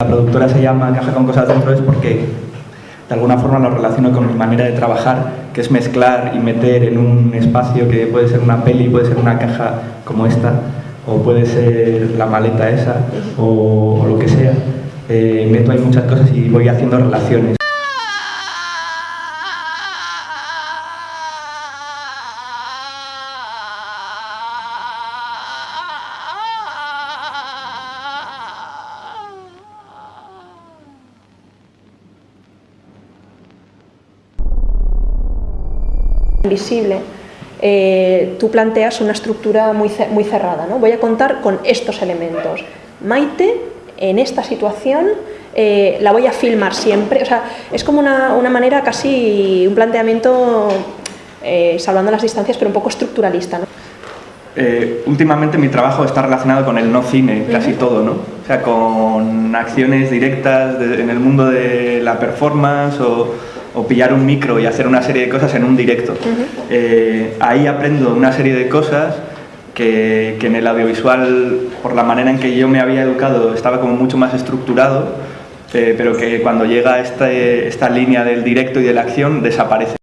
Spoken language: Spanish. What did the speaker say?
La productora se llama Caja con Cosas Dentro es porque de alguna forma lo relaciono con mi manera de trabajar, que es mezclar y meter en un espacio que puede ser una peli, puede ser una caja como esta, o puede ser la maleta esa, o, lo que sea. Eh, meto ahí muchas cosas y voy haciendo relaciones. Invisible, eh, tú planteas una estructura muy, muy cerrada. ¿no? Voy a contar con estos elementos. Maite, en esta situación, eh, la voy a filmar siempre. O sea, es como una, una manera casi, un planteamiento, eh, salvando las distancias, pero un poco estructuralista. ¿no? Eh, últimamente mi trabajo está relacionado con el no cine, casi todo, ¿no? O sea, con acciones directas de, en el mundo de la performance o, o, pillar un micro y hacer una serie de cosas en un directo. Uh -huh. eh, ahí aprendo una serie de cosas que, que, en el audiovisual, por la manera en que yo me había educado, estaba como mucho más estructurado, eh, pero que cuando llega este, esta línea del directo y de la acción desaparece.